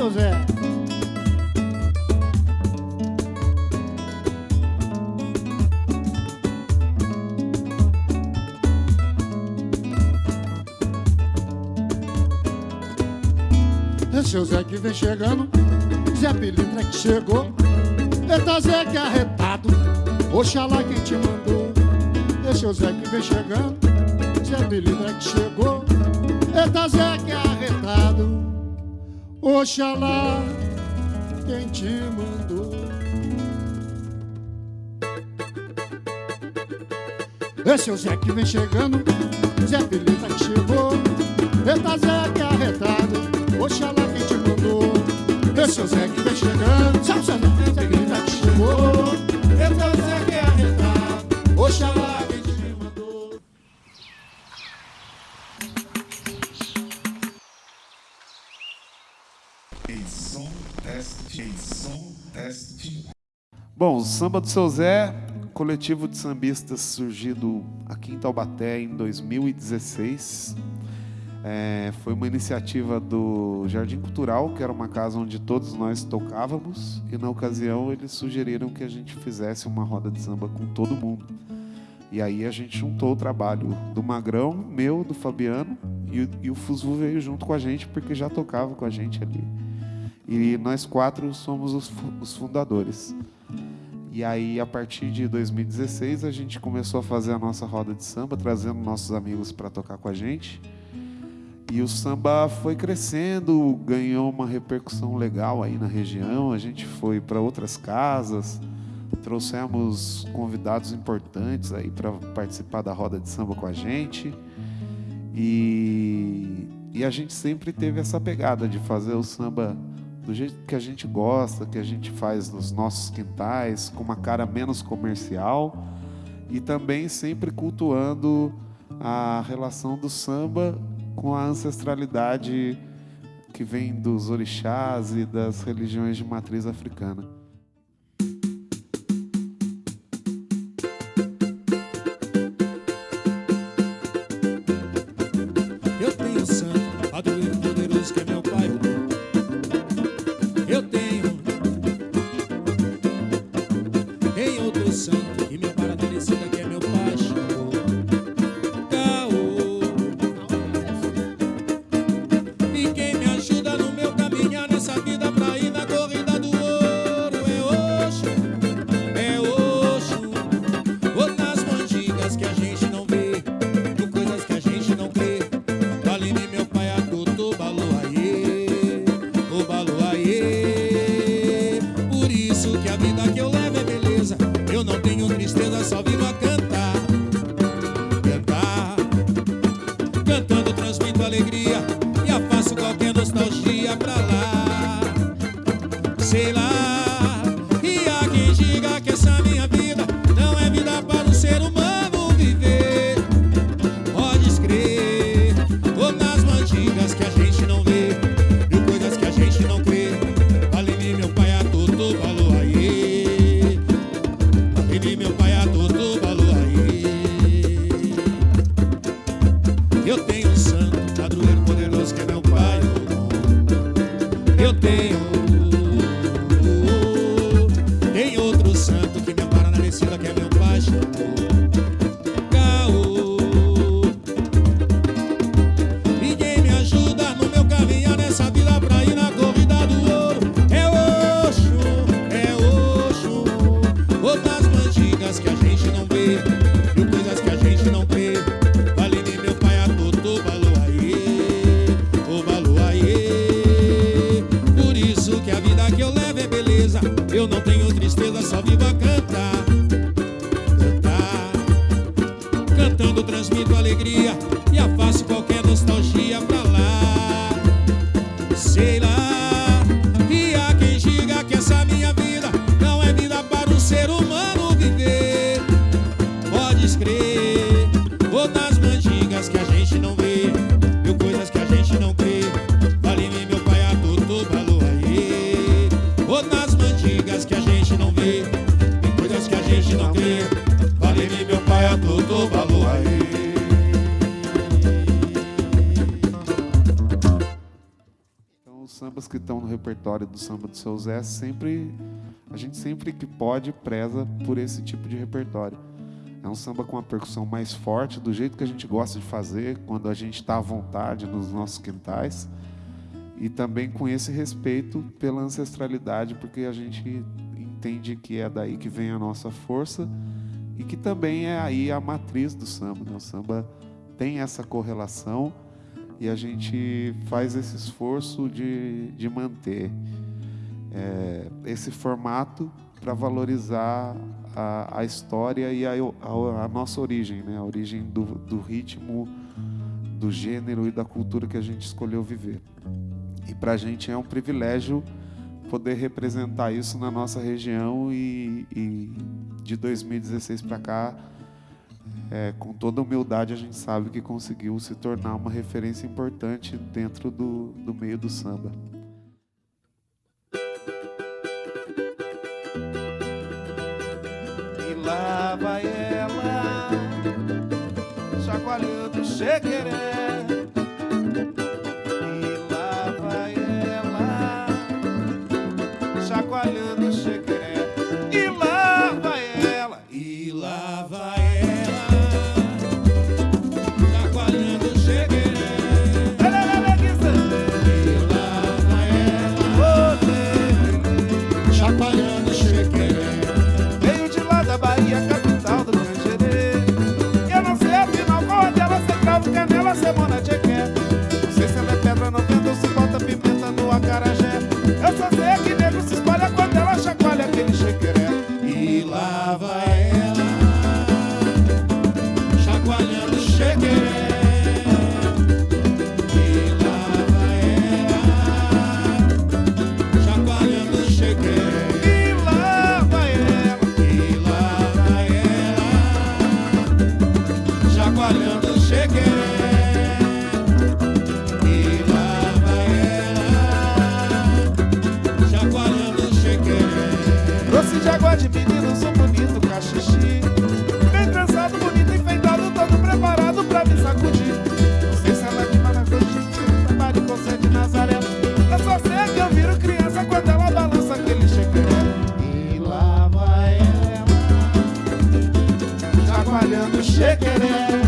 seu Zé. É seu Zé que vem chegando, Zé Pilintra que chegou. Eita Zé que arretado, Oxalá quem te mandou. É seu Zé que vem chegando, Zé Pilintra que chegou. Eita Zé que arretado, Oxalá quem te mandou. Esse é o Zé que vem chegando, Zé Pilintra que chegou. Eita Zé que arretado, Oxalá quem te mandou. Esse é o Zé que vem chegando, Zé Pilintra que chegou. Eita Zé que arretado, Oxalá Bom, o Samba do Seu Zé, coletivo de sambistas surgido aqui em Taubaté em 2016. É, foi uma iniciativa do Jardim Cultural, que era uma casa onde todos nós tocávamos, e na ocasião eles sugeriram que a gente fizesse uma roda de samba com todo mundo. E aí a gente juntou o trabalho do Magrão, meu, do Fabiano, e, e o Fusvu veio junto com a gente porque já tocava com a gente ali. E nós quatro somos os, os fundadores. E aí, a partir de 2016, a gente começou a fazer a nossa roda de samba, trazendo nossos amigos para tocar com a gente. E o samba foi crescendo, ganhou uma repercussão legal aí na região. A gente foi para outras casas, trouxemos convidados importantes aí para participar da roda de samba com a gente. E, e a gente sempre teve essa pegada de fazer o samba do jeito que a gente gosta, que a gente faz nos nossos quintais, com uma cara menos comercial e também sempre cultuando a relação do samba com a ancestralidade que vem dos orixás e das religiões de matriz africana. Sambas que estão no repertório do samba do seu Zé, sempre a gente sempre que pode preza por esse tipo de repertório. É um samba com uma percussão mais forte, do jeito que a gente gosta de fazer, quando a gente está à vontade nos nossos quintais. E também com esse respeito pela ancestralidade, porque a gente entende que é daí que vem a nossa força e que também é aí a matriz do samba. Né? O samba tem essa correlação e a gente faz esse esforço de, de manter é, esse formato para valorizar a, a, história e a, a, a, nossa origem, né? a origem do, do ritmo, do gênero e da cultura que a gente escolheu viver. E para a gente é um privilégio poder representar isso na nossa região e, e de 2016 para cá, é, com toda humildade, a gente sabe que conseguiu se tornar uma referência importante dentro do, do meio do samba. E lá vai ela, chacoalhando chequeré.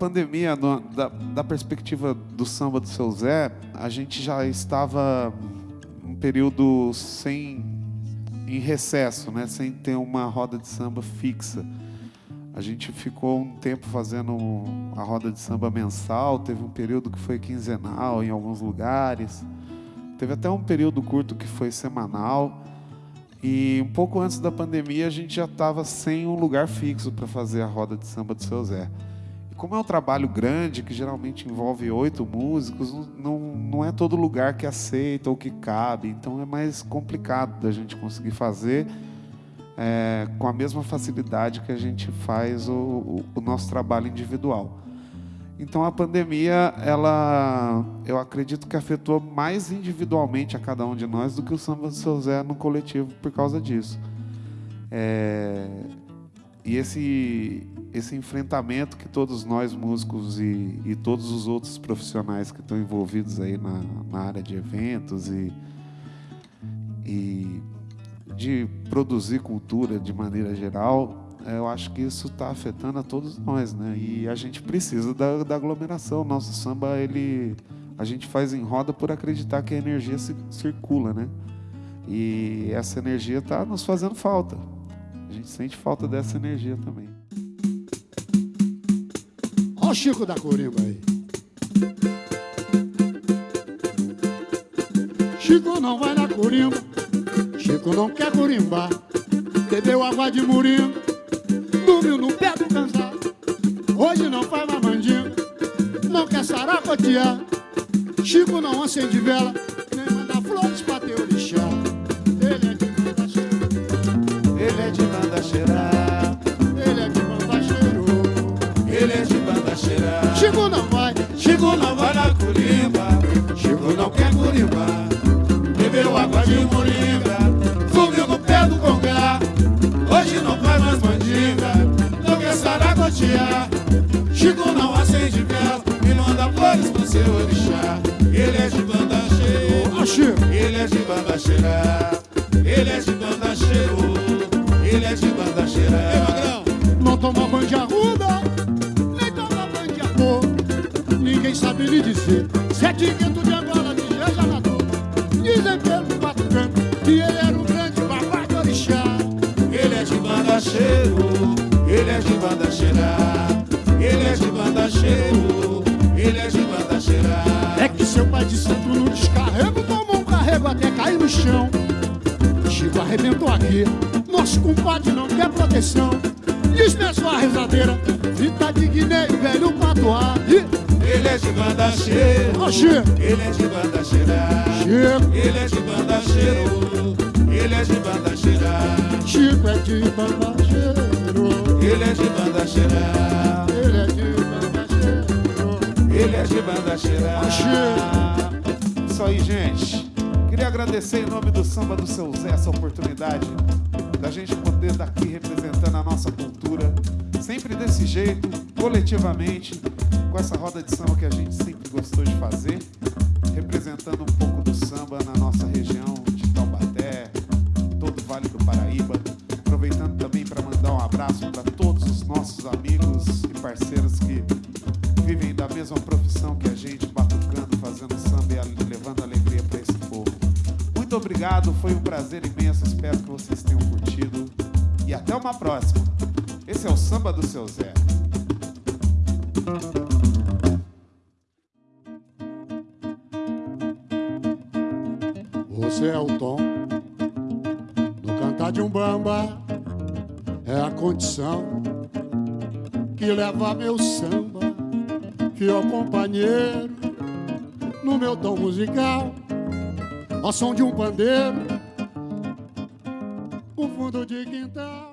pandemia, no, da, da, perspectiva do samba do seu Zé, a gente já estava um período sem em recesso, né, sem ter uma roda de samba fixa. A gente ficou um tempo fazendo a roda de samba mensal, teve um período que foi quinzenal em alguns lugares. Teve até um período curto que foi semanal. E um pouco antes da pandemia a gente já estava sem um lugar fixo para fazer a roda de samba do seu Zé como é um trabalho grande, que geralmente envolve oito músicos, não, não é todo lugar que aceita ou que cabe. Então é mais complicado da gente conseguir fazer é, com a mesma facilidade que a gente faz o, o, o nosso trabalho individual. Então a pandemia, ela, eu acredito que afetou mais individualmente a cada um de nós do que o Samba do Seu Zé no coletivo por causa disso. É, e esse, esse enfrentamento que todos nós músicos e, e todos os outros profissionais que estão envolvidos aí na, na área de eventos e, e de produzir cultura de maneira geral, eu acho que isso está afetando a todos nós, né? E a gente precisa da, da aglomeração. Nosso samba, ele, a gente faz em roda por acreditar que a energia se, circula, né? E essa energia está nos fazendo falta. A gente sente falta dessa energia também. Olha o Chico da Corimba aí. Chico não vai na corimba, Chico não quer corimbar. Bebeu água de murimba, dormiu no pé do cansado. Hoje não faz mais não quer saracotear. Chico não acende vela, nem manda flores pra teu orixá. Ele é de manda cheirar. Ele é de manda cheirar. Ele é de manda cheirou. Ele é de manda cheirar. Chico não vai, Chico não vai na corimba, Chico não quer corimba. Bebeu água de moringa, Ninguém sabe lhe dizer se é tiqueto de Angola, de Jeja nadou. Dizem pelo quatro cantos que ele era um grande papai do orixá. Ele é de banda cheiro, ele é de banda cheira. Ele é de banda cheiro, ele é de banda. É que seu pai de santo no descarrego tomou um carrego até cair no chão. Chico arrebentou aqui, nosso compadre não quer proteção. Minha sua rezadeira, fita de Guiné e velho patuá. Ele é de banda cheiro, ele é de banda cheira. Chico, Ele é de banda cheiro, ele é de banda cheira. Chico é de banda cheiro. Ele é de banda cheira, Ele é de banda cheiro. ele é de banda cheira. Isso aí, gente. Queria agradecer em nome do Samba do Seu Zé essa oportunidade da gente poder estar aqui representando a nossa cultura, sempre desse jeito, coletivamente, com essa roda de samba que a gente sempre gostou de fazer, representando um pouco do samba na nossa região de Taubaté, todo o Vale do Paraíba. Aproveitando também para mandar um abraço para todos os nossos amigos e parceiros que vivem da mesma profissão que a gente, batucando, fazendo samba e levando alegria para esse povo. Muito obrigado, foi um prazer imenso, espero que vocês tenham curtido e até uma próxima. Esse é o Samba do Seu Zé. Você é o tom no cantar de um bamba, é a condição que leva meu samba, fiel companheiro no meu tom musical, ao som de um pandeiro, no fundo de quintal.